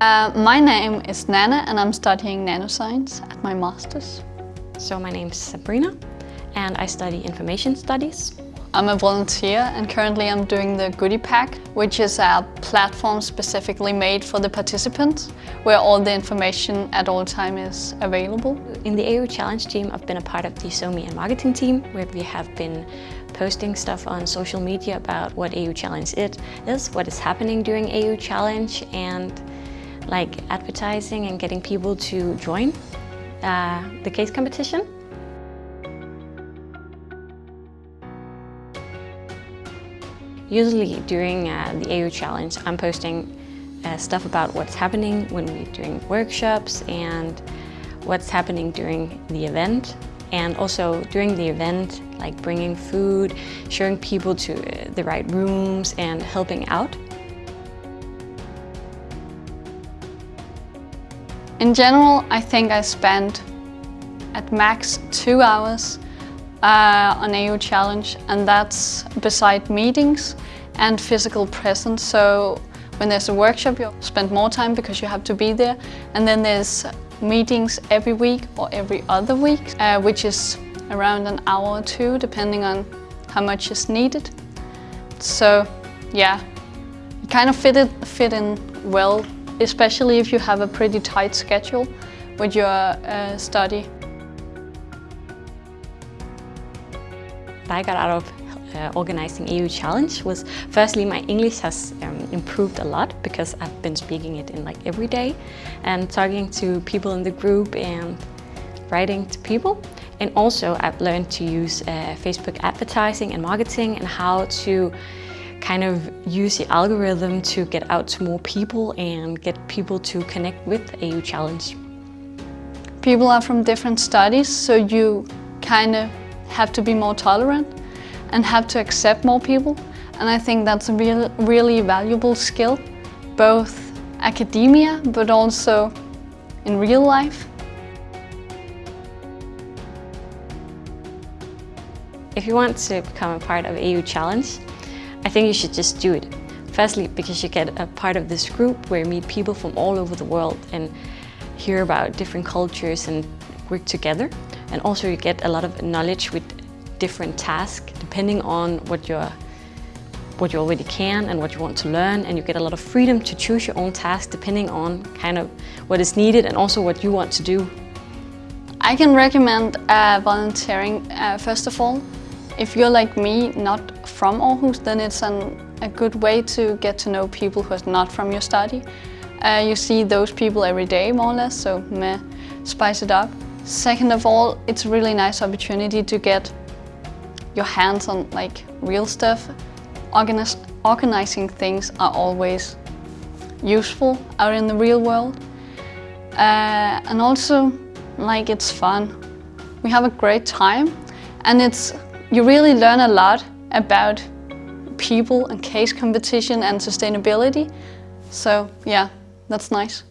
Uh, my name is Nana and I'm studying nanoscience at my master's. So my name is Sabrina and I study information studies. I'm a volunteer and currently I'm doing the Goodie Pack, which is a platform specifically made for the participants, where all the information at all time is available. In the AU Challenge team, I've been a part of the SoMe and marketing team, where we have been posting stuff on social media about what AU Challenge it is, what is happening during AU Challenge, and like advertising and getting people to join uh, the case competition. Usually during uh, the AU Challenge, I'm posting uh, stuff about what's happening when we're doing workshops and what's happening during the event. And also during the event, like bringing food, showing people to uh, the right rooms and helping out. In general, I think I spent at max two hours uh, on AU Challenge and that's beside meetings and physical presence. So when there's a workshop you spend more time because you have to be there and then there's meetings every week or every other week uh, which is around an hour or two depending on how much is needed. So yeah, it kind of fit, it, fit in well especially if you have a pretty tight schedule with your uh, study. I got out of uh, organizing AU Challenge was firstly my English has um, improved a lot because I've been speaking it in like every day and talking to people in the group and writing to people. And also I've learned to use uh, Facebook advertising and marketing and how to kind of use the algorithm to get out to more people and get people to connect with AU Challenge. People are from different studies, so you kind of have to be more tolerant and have to accept more people. And I think that's a real, really valuable skill, both academia, but also in real life. If you want to become a part of AU Challenge, I think you should just do it. Firstly, because you get a part of this group where you meet people from all over the world and hear about different cultures and work together. And also you get a lot of knowledge with different tasks depending on what you're what you already can and what you want to learn and you get a lot of freedom to choose your own task depending on kind of what is needed and also what you want to do. I can recommend uh, volunteering uh, first of all. If you're like me, not from Aarhus, then it's an, a good way to get to know people who are not from your study. Uh, you see those people every day more or less, so meh, spice it up. Second of all, it's a really nice opportunity to get your hands on like real stuff. Organiz organizing things are always useful out in the real world. Uh, and also, like it's fun. We have a great time and it's you really learn a lot about people and case competition and sustainability. So yeah, that's nice.